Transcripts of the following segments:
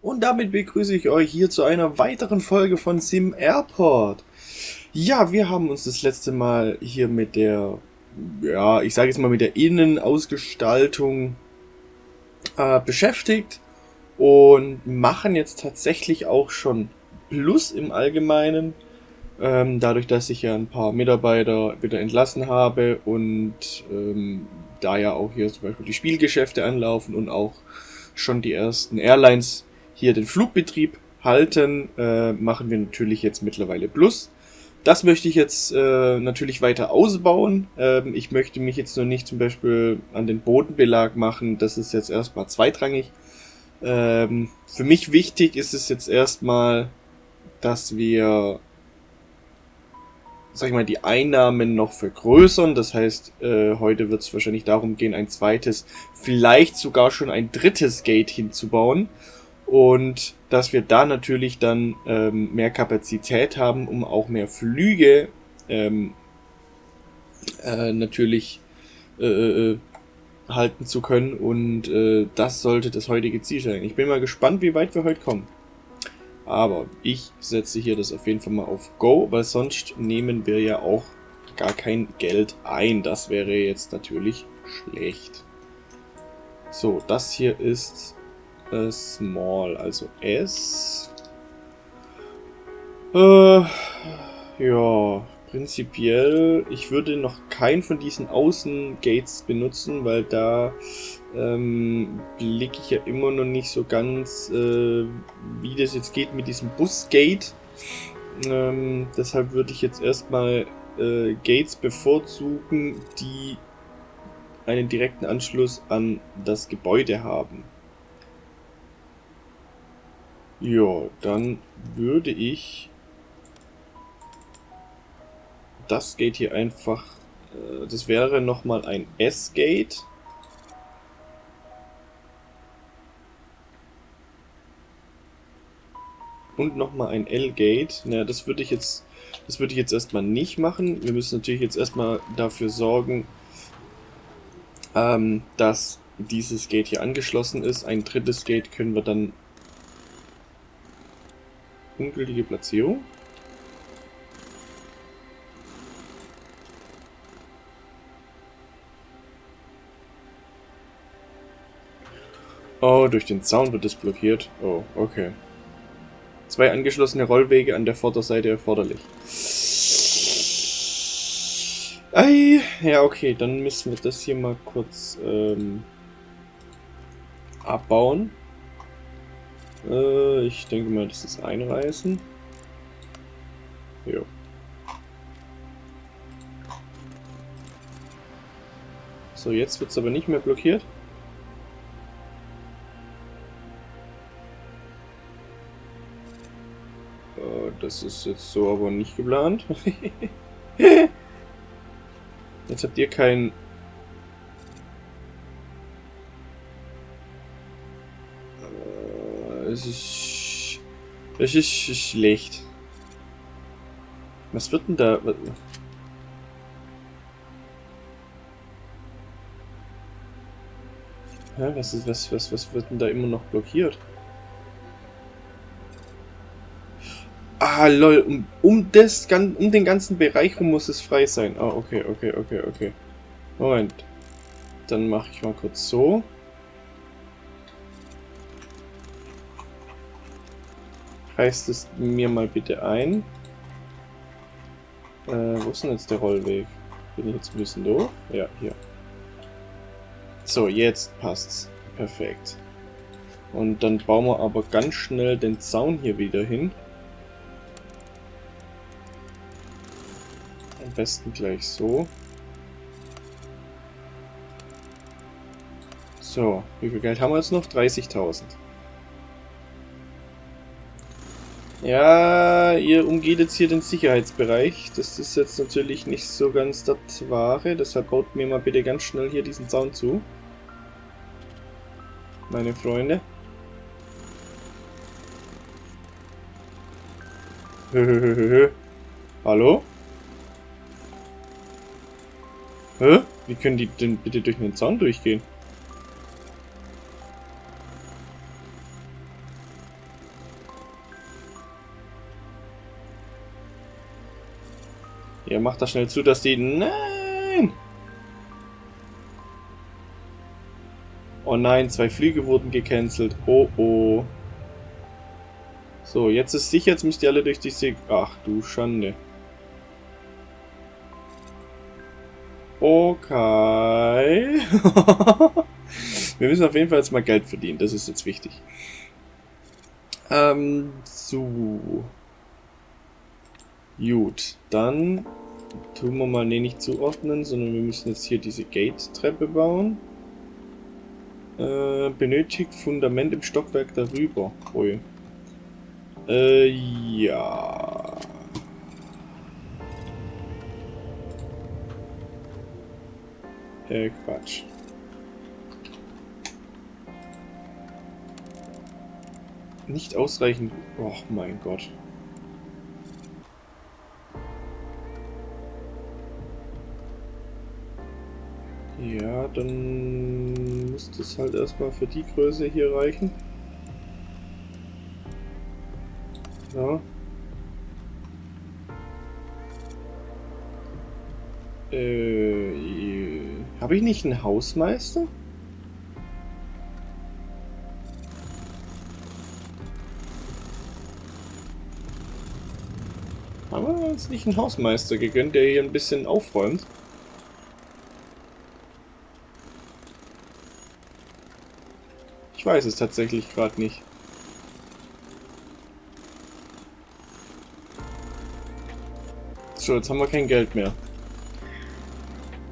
Und damit begrüße ich euch hier zu einer weiteren Folge von Sim Airport. Ja, wir haben uns das letzte Mal hier mit der, ja, ich sage jetzt mal mit der Innenausgestaltung äh, beschäftigt und machen jetzt tatsächlich auch schon Plus im Allgemeinen. Ähm, dadurch, dass ich ja ein paar Mitarbeiter wieder entlassen habe und ähm, da ja auch hier zum Beispiel die Spielgeschäfte anlaufen und auch schon die ersten Airlines hier den Flugbetrieb halten, äh, machen wir natürlich jetzt mittlerweile Plus. Das möchte ich jetzt äh, natürlich weiter ausbauen. Ähm, ich möchte mich jetzt noch nicht zum Beispiel an den Bodenbelag machen. Das ist jetzt erstmal zweitrangig. Ähm, für mich wichtig ist es jetzt erstmal, dass wir, sag ich mal, die Einnahmen noch vergrößern. Das heißt, äh, heute wird es wahrscheinlich darum gehen, ein zweites, vielleicht sogar schon ein drittes Gate hinzubauen und dass wir da natürlich dann ähm, mehr Kapazität haben, um auch mehr Flüge ähm, äh, natürlich äh, äh, halten zu können und äh, das sollte das heutige Ziel sein. Ich bin mal gespannt, wie weit wir heute kommen. Aber ich setze hier das auf jeden Fall mal auf Go, weil sonst nehmen wir ja auch gar kein Geld ein. Das wäre jetzt natürlich schlecht. So, das hier ist äh, small, also S. Äh, ja, prinzipiell, ich würde noch keinen von diesen Außengates benutzen, weil da ähm, blicke ich ja immer noch nicht so ganz, äh, wie das jetzt geht mit diesem Busgate. Ähm, deshalb würde ich jetzt erstmal äh, Gates bevorzugen, die einen direkten Anschluss an das Gebäude haben. Ja, dann würde ich das Gate hier einfach, äh, das wäre nochmal ein S-Gate. Und nochmal ein L-Gate. Naja, das würde ich jetzt, das würde ich jetzt erstmal nicht machen. Wir müssen natürlich jetzt erstmal dafür sorgen, ähm, dass dieses Gate hier angeschlossen ist. Ein drittes Gate können wir dann Ungültige Platzierung. Oh, durch den Zaun wird es blockiert. Oh, okay. Zwei angeschlossene Rollwege an der Vorderseite erforderlich. Ei, ja okay, dann müssen wir das hier mal kurz ähm, abbauen. Äh, ich denke mal, das ist einreißen. Jo. So, jetzt wird es aber nicht mehr blockiert. Äh, das ist jetzt so aber nicht geplant. jetzt habt ihr kein es ist... Es ist schlecht. Was wird denn da... Hä, was, ist, was, was, was wird denn da immer noch blockiert? Ah, lol, um, um, das, um den ganzen Bereich rum muss es frei sein. Ah, okay, okay, okay, okay. Moment. Dann mache ich mal kurz so. Reißt es mir mal bitte ein. Äh, wo ist denn jetzt der Rollweg? Bin ich jetzt ein bisschen doof? Ja, hier. So, jetzt passt's. Perfekt. Und dann bauen wir aber ganz schnell den Zaun hier wieder hin. Am besten gleich so. So, wie viel Geld haben wir jetzt noch? 30.000. Ja, ihr umgeht jetzt hier den Sicherheitsbereich. Das ist jetzt natürlich nicht so ganz das Wahre. Deshalb baut mir mal bitte ganz schnell hier diesen Zaun zu. Meine Freunde. Hallo? Hä? Wie können die denn bitte durch den Zaun durchgehen? Ja, mach das schnell zu, dass die... Nein! Oh nein, zwei Flüge wurden gecancelt. Oh oh. So, jetzt ist sicher, jetzt müsst ihr alle durch diese... Ach du Schande. Okay. Wir müssen auf jeden Fall jetzt mal Geld verdienen. Das ist jetzt wichtig. Ähm, so. Gut, dann tun wir mal, nee, nicht zuordnen, sondern wir müssen jetzt hier diese Gate-Treppe bauen. Äh, benötigt Fundament im Stockwerk darüber. Ui. Äh, ja. Äh, Quatsch. Nicht ausreichend... Oh mein Gott. Dann muss das halt erstmal für die Größe hier reichen. Ja. Äh, habe ich nicht einen Hausmeister? Haben wir uns nicht einen Hausmeister gegönnt, der hier ein bisschen aufräumt? Ich weiß es tatsächlich gerade nicht. So, jetzt haben wir kein Geld mehr.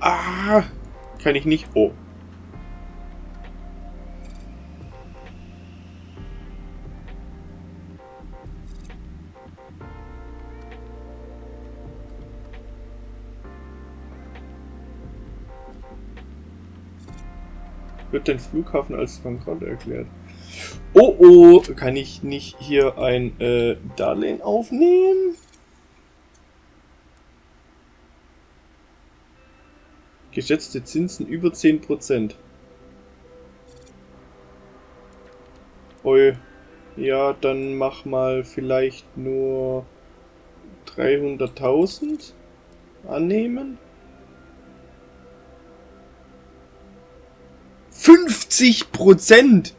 Ah, kann ich nicht. Oh. Den Flughafen als bankrott erklärt. Oh oh, kann ich nicht hier ein äh, Darlehen aufnehmen? Geschätzte Zinsen über 10%. Ui. Ja, dann mach mal vielleicht nur 300.000 annehmen. 50 Prozent!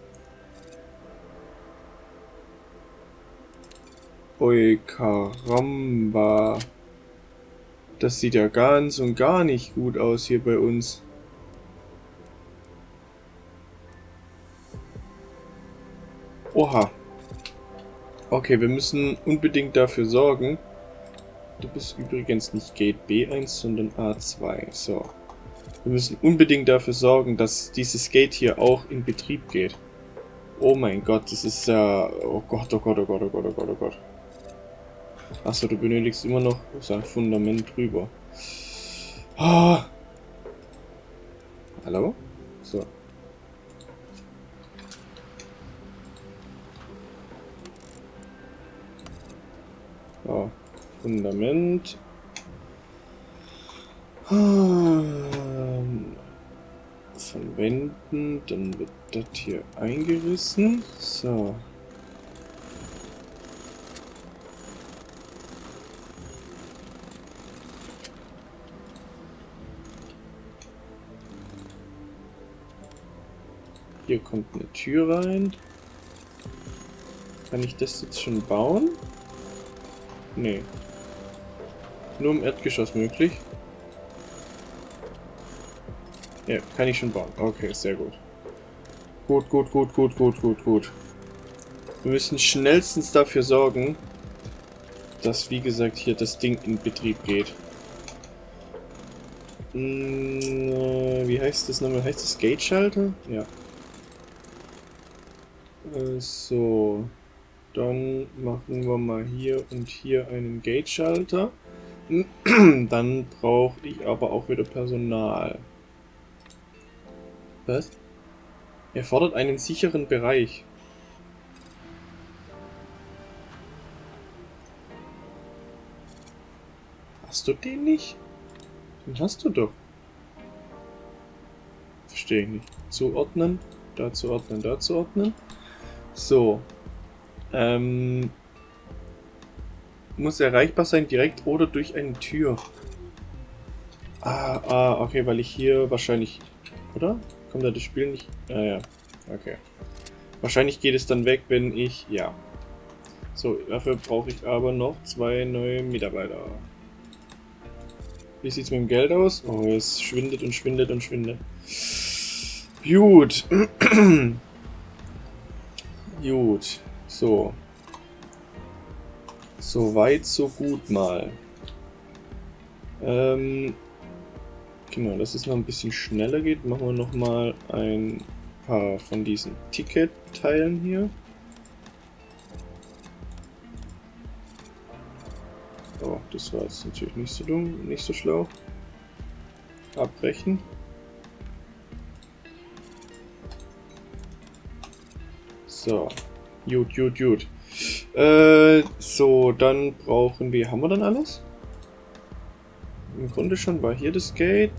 Ui, Karamba. Das sieht ja ganz und gar nicht gut aus hier bei uns. Oha. Okay, wir müssen unbedingt dafür sorgen. Du bist übrigens nicht Gate B1, sondern A2. So. Wir müssen unbedingt dafür sorgen, dass dieses Gate hier auch in Betrieb geht. Oh mein Gott, das ist ja... oh Gott, oh Gott, oh Gott, oh Gott, oh Gott, oh Gott. Achso, du benötigst immer noch sein Fundament drüber. Oh. Hallo? So. Oh. Fundament. Ähm, Wänden, dann wird das hier eingerissen. So. Hier kommt eine Tür rein. Kann ich das jetzt schon bauen? Nee. Nur im Erdgeschoss möglich. Ja, kann ich schon bauen. Okay, sehr gut. Gut, gut, gut, gut, gut, gut, gut. Wir müssen schnellstens dafür sorgen, dass, wie gesagt, hier das Ding in Betrieb geht. Hm, äh, wie heißt das nochmal? Heißt das Gate-Schalter? Ja. Äh, so. Dann machen wir mal hier und hier einen Gate-Schalter. Dann brauche ich aber auch wieder Personal. Was? Er fordert einen sicheren Bereich. Hast du den nicht? Den hast du doch. Verstehe ich nicht. Zuordnen, da zuordnen, da zuordnen. So. Ähm, muss erreichbar sein direkt oder durch eine Tür. Ah, ah, okay, weil ich hier wahrscheinlich... Oder? Kommt da das Spiel nicht... Ah ja, okay. Wahrscheinlich geht es dann weg, wenn ich... Ja. So, dafür brauche ich aber noch zwei neue Mitarbeiter. Wie sieht es mit dem Geld aus? Oh, es schwindet und schwindet und schwindet. Gut. Gut. So. So weit, so gut mal. Ähm, genau, dass es noch ein bisschen schneller geht, machen wir noch mal ein paar von diesen Ticket-Teilen hier. Oh, das war jetzt natürlich nicht so dumm, nicht so schlau. Abbrechen. So. Gut, gut, gut. Äh, so, dann brauchen wir... Haben wir dann alles? Im Grunde schon war hier das Gate.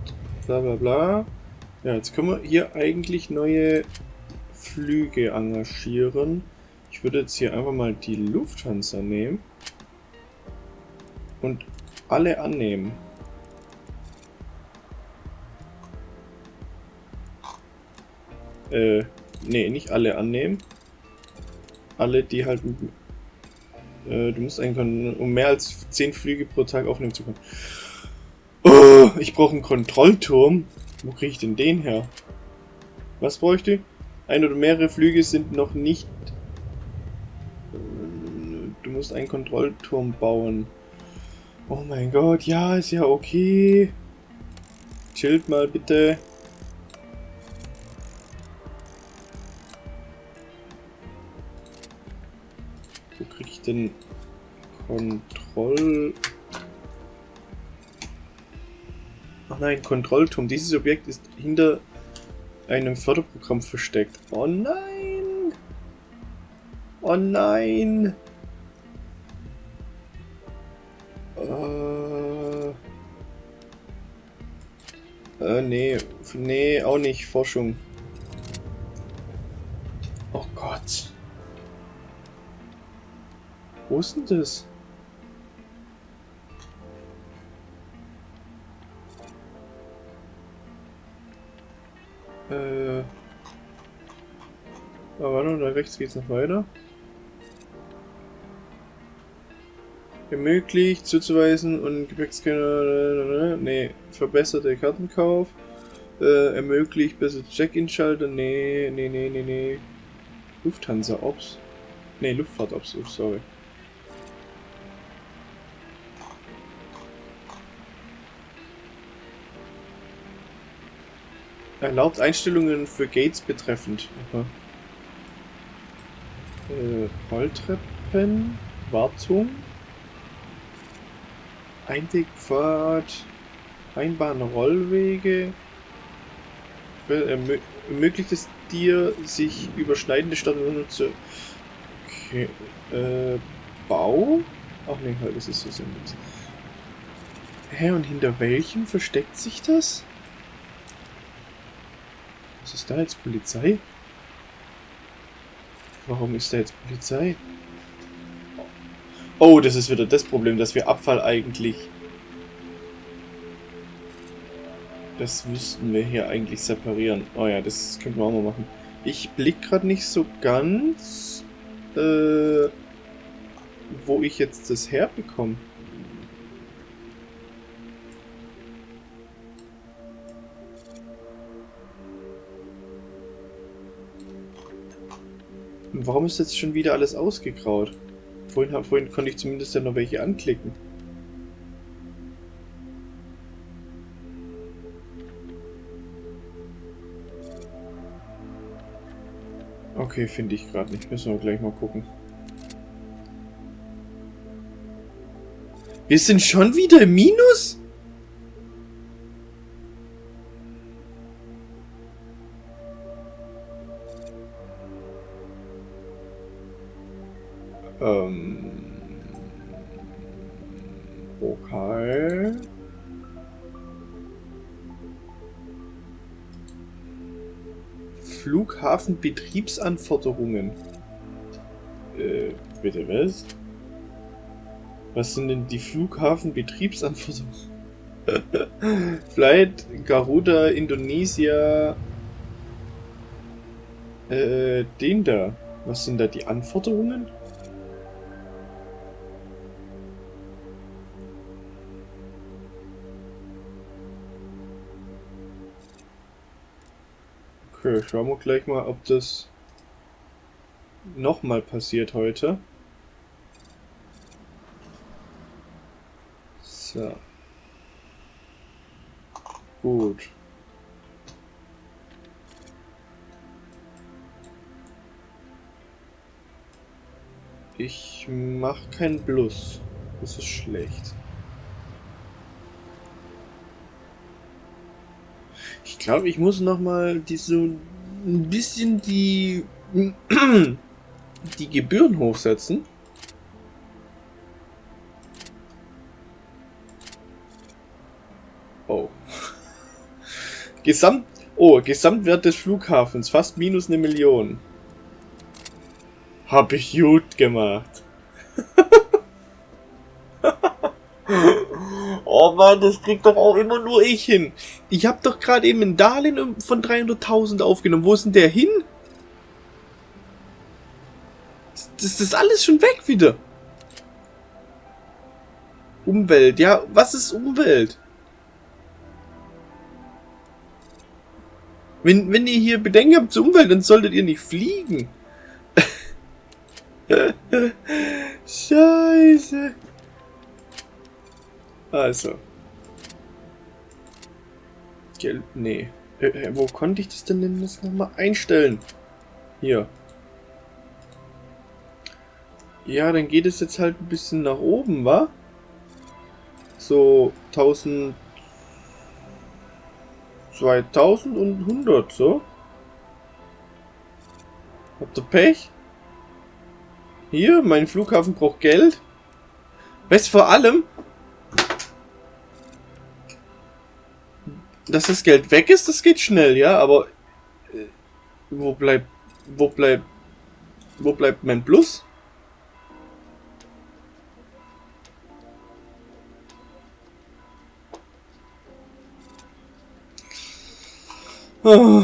Bla bla bla. Ja, jetzt können wir hier eigentlich neue Flüge engagieren. Ich würde jetzt hier einfach mal die Lufthansa nehmen. Und alle annehmen. Äh, nee, nicht alle annehmen. Alle, die halt... Äh, du musst eigentlich, um mehr als 10 Flüge pro Tag aufnehmen zu können. Oh, ich brauche einen Kontrollturm. Wo kriege ich denn den her? Was bräuchte ich? Ein oder mehrere Flüge sind noch nicht... Äh, du musst einen Kontrollturm bauen. Oh mein Gott, ja, ist ja okay. Chillt mal bitte. Wo kriege ich denn Kontroll... Ach nein, Kontrollturm. Dieses Objekt ist hinter einem Förderprogramm versteckt. Oh nein! Oh nein! Äh, nee. Nee, auch nicht. Forschung. Oh Gott. Wo ist denn das? Äh. Aber warte, da rechts geht's noch weiter. ermöglicht zuzuweisen und Gepäckscanner, nee, verbesserte Kartenkauf, äh, ermöglicht besser Check-in-Schalter, nee, nee, nee, nee, nee, Lufthansa Ops, nee, Luftfahrt Ops, oh, sorry. Erlaubt Einstellungen für Gates betreffend. Aha. Äh, Rolltreppen, Wartung. Einwegpfad, Einbahnrollwege. Ermöglicht es dir, sich überschneidende Stationen zu... Okay, äh, Bau? Ach nee, halt, das ist so sinnlos. Hä, und hinter welchem versteckt sich das? Was ist da jetzt Polizei? Warum ist da jetzt Polizei? Oh, das ist wieder das Problem, dass wir Abfall eigentlich... Das müssten wir hier eigentlich separieren. Oh ja, das könnten wir auch mal machen. Ich blick gerade nicht so ganz, äh, wo ich jetzt das herbekomme. Warum ist jetzt schon wieder alles ausgegraut? Vorhin, vorhin konnte ich zumindest ja noch welche anklicken. Okay, finde ich gerade nicht. Müssen wir gleich mal gucken. Wir sind schon wieder im Minus? Flughafenbetriebsanforderungen. Äh, bitte was? Was sind denn die Flughafenbetriebsanforderungen? Flight Garuda Indonesia. Äh, den da. Was sind da die Anforderungen? Okay, schauen wir gleich mal, ob das nochmal passiert heute. So. Gut. Ich mach keinen Plus. Das ist schlecht. Glaube, ich muss noch mal die so ein bisschen die die Gebühren hochsetzen. Oh. Gesamt oh, Gesamtwert des Flughafens fast minus eine Million. Hab ich gut gemacht. Mann, das kriegt doch auch immer nur ich hin. Ich hab doch gerade eben ein Darlehen von 300.000 aufgenommen. Wo ist denn der hin? Das ist alles schon weg wieder. Umwelt, ja, was ist Umwelt? Wenn, wenn ihr hier Bedenken habt zur Umwelt, dann solltet ihr nicht fliegen. Scheiße. Also. Geld, nee. Äh, äh, wo konnte ich das denn denn jetzt nochmal einstellen? Hier. Ja, dann geht es jetzt halt ein bisschen nach oben, wa? So 1000... 2000 und 100, so. Habt ihr Pech? Hier, mein Flughafen braucht Geld. Weißt vor allem, dass das Geld weg ist, das geht schnell, ja, aber äh, wo bleibt, wo bleibt, wo bleibt mein Plus? Oh.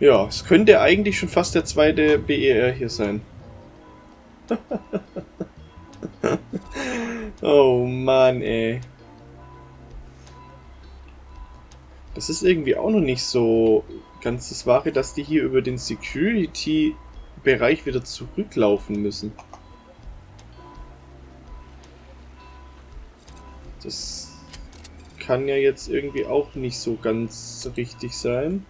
Ja, es könnte eigentlich schon fast der zweite BER hier sein. oh Mann, ey. Das ist irgendwie auch noch nicht so ganz das Wahre, dass die hier über den Security-Bereich wieder zurücklaufen müssen. Das kann ja jetzt irgendwie auch nicht so ganz richtig sein.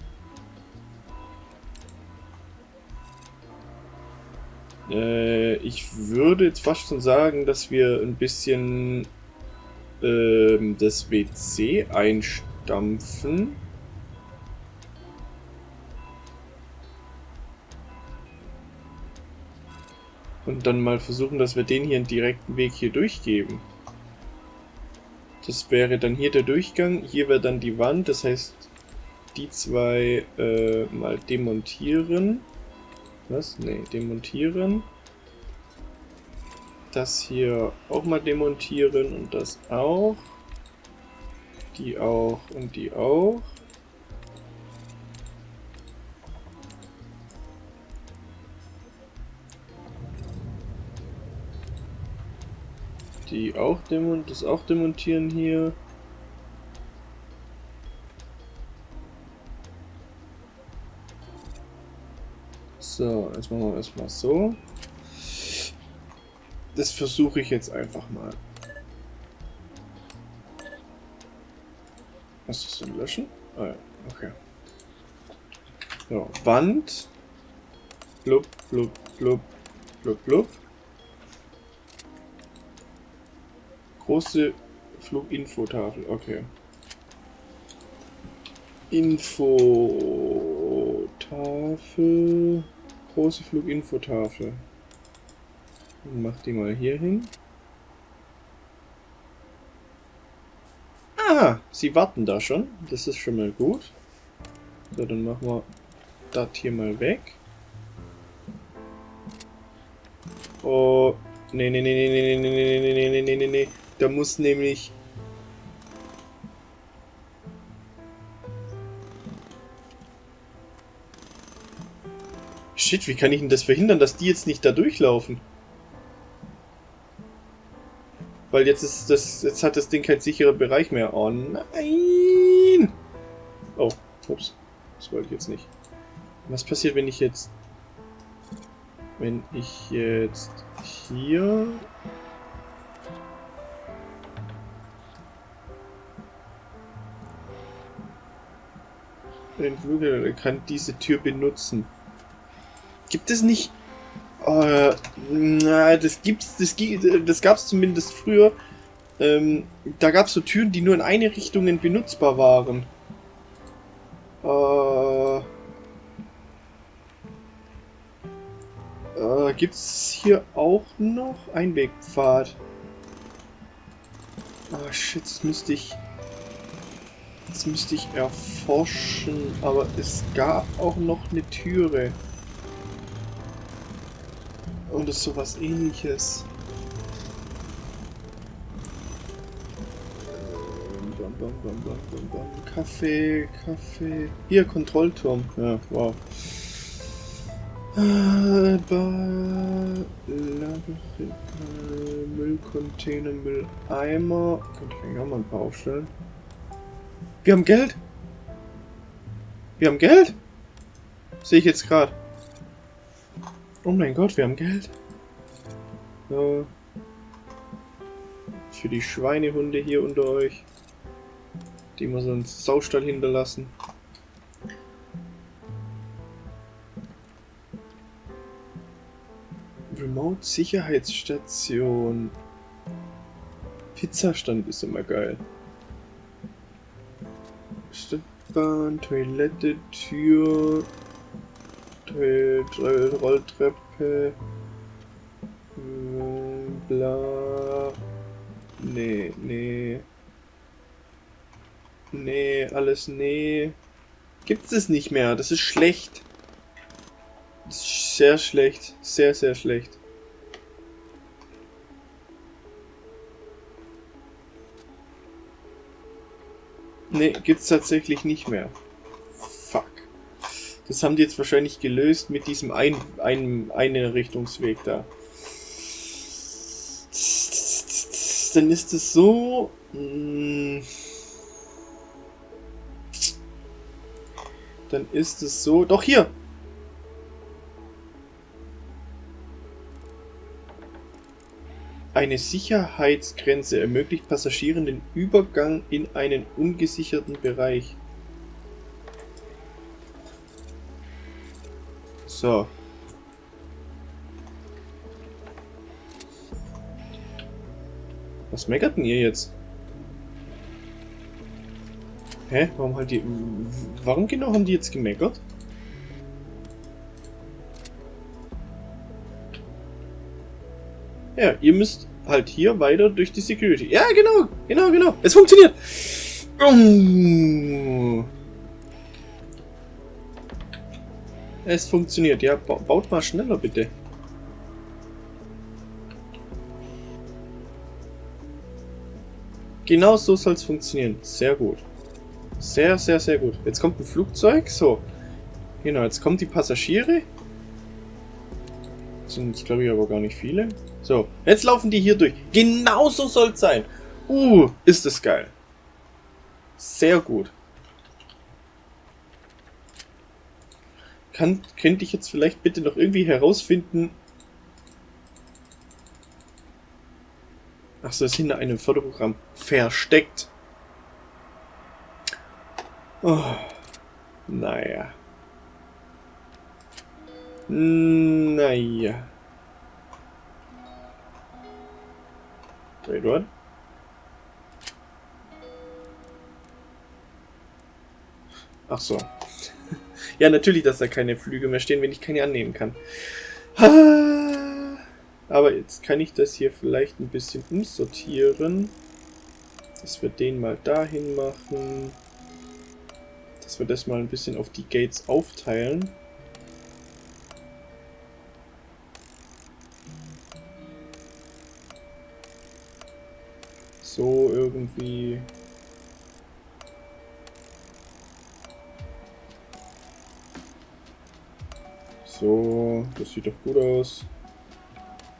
Äh, ich würde jetzt fast schon sagen, dass wir ein bisschen äh, das WC einstampfen. Und dann mal versuchen, dass wir den hier einen direkten Weg hier durchgeben. Das wäre dann hier der Durchgang, hier wäre dann die Wand, das heißt die zwei äh, mal demontieren. Was? Ne, demontieren. Das hier auch mal demontieren und das auch. Die auch und die auch. Die auch demont das auch demontieren hier. So, jetzt machen wir erstmal so. Das versuche ich jetzt einfach mal. Was ist denn löschen? Ah ja, okay. So, Wand. Blub, blub, blub, blub, blub. Große Fluginfotafel, okay. Infotafel große Fluginfotafel. Mach die mal hier hin. Ah, sie warten da schon. Das ist schon mal gut. So, dann machen wir das hier mal weg. Oh, nee, nee, nee, nee, nee, nee, nee, nee, nee, nee, nee, nee, nee. Da muss nämlich... Shit, wie kann ich denn das verhindern, dass die jetzt nicht da durchlaufen? Weil jetzt ist das, jetzt hat das Ding kein sicherer Bereich mehr. Oh nein! Oh, ups. Das wollte ich jetzt nicht. Was passiert, wenn ich jetzt... Wenn ich jetzt hier... Den Flügel kann diese Tür benutzen. Gibt es nicht äh, na, das gibt's, das, das gab's zumindest früher. Ähm, da gab's so Türen, die nur in eine Richtung benutzbar waren. Äh, äh, gibt's hier auch noch Einwegpfad? Oh, shit, das müsste ich... Das müsste ich erforschen, aber es gab auch noch eine Türe. Und es ist sowas ähnliches. Bam, bam, bam. Kaffee, Kaffee. Hier, Kontrollturm. Ja, wow. Äh, Müllcontainer, Mülleimer. Könnte ich eigentlich auch mal ein paar aufstellen. Wir haben Geld! Wir haben Geld! Sehe ich jetzt gerade. Oh mein Gott, wir haben Geld. So. Für die Schweinehunde hier unter euch. Die wir so einen Saustall hinterlassen. Remote Sicherheitsstation. Pizzastand ist immer geil. Stadtbahn, Toilette, Tür, Rolltreppe. Bla. Nee, nee. Nee, alles nee. Gibt es nicht mehr. Das ist schlecht. Das ist sehr schlecht. Sehr, sehr schlecht. Nee, gibt's tatsächlich nicht mehr. Das haben die jetzt wahrscheinlich gelöst mit diesem ein, ein, Einrichtungsweg da. Dann ist es so... Hm, dann ist es so... Doch, hier! Eine Sicherheitsgrenze ermöglicht Passagieren den Übergang in einen ungesicherten Bereich. So. Was meckert denn ihr jetzt? Hä? Warum halt die... Warum genau haben die jetzt gemeckert? Ja, ihr müsst halt hier weiter durch die Security. Ja, genau, genau, genau. Es funktioniert. Oh. Es funktioniert. Ja, baut mal schneller bitte. Genau so soll es funktionieren. Sehr gut. Sehr, sehr, sehr gut. Jetzt kommt ein Flugzeug. So. Genau, jetzt kommen die Passagiere. Sind jetzt, glaube ich, aber gar nicht viele. So, jetzt laufen die hier durch. Genau so soll es sein. Uh, ist das geil. Sehr gut. Kann, könnte ich jetzt vielleicht bitte noch irgendwie herausfinden... Achso, ist hinter einem Förderprogramm versteckt. Oh, naja. Naja. Wait, what? Ach so. Ja, natürlich, dass da keine Flüge mehr stehen, wenn ich keine annehmen kann. Aber jetzt kann ich das hier vielleicht ein bisschen umsortieren. Dass wir den mal dahin machen. Dass wir das mal ein bisschen auf die Gates aufteilen. So irgendwie So, das sieht doch gut aus.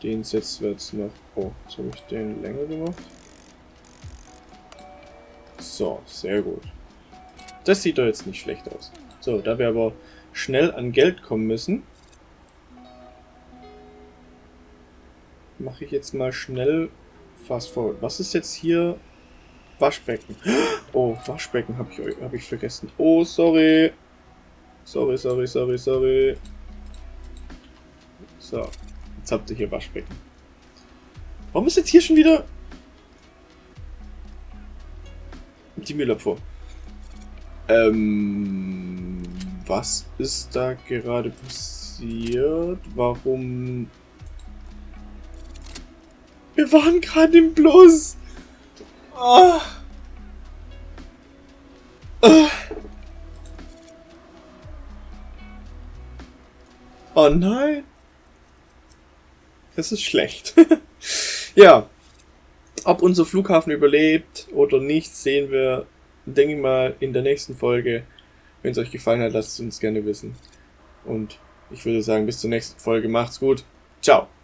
Den setzen wir jetzt noch. Oh, jetzt habe ich den länger gemacht. So, sehr gut. Das sieht doch jetzt nicht schlecht aus. So, da wir aber schnell an Geld kommen müssen, mache ich jetzt mal schnell fast forward. Was ist jetzt hier? Waschbecken. Oh, Waschbecken habe ich, hab ich vergessen. Oh, sorry. Sorry, sorry, sorry, sorry. So, jetzt habt ihr hier Waschbecken. Warum ist jetzt hier schon wieder die Müllabfuhr? Ähm, was ist da gerade passiert? Warum... Wir waren gerade im Plus! Oh. Oh. oh nein! Das ist schlecht. ja. Ob unser Flughafen überlebt oder nicht, sehen wir, denke ich mal, in der nächsten Folge. Wenn es euch gefallen hat, lasst es uns gerne wissen. Und ich würde sagen, bis zur nächsten Folge. Macht's gut. Ciao.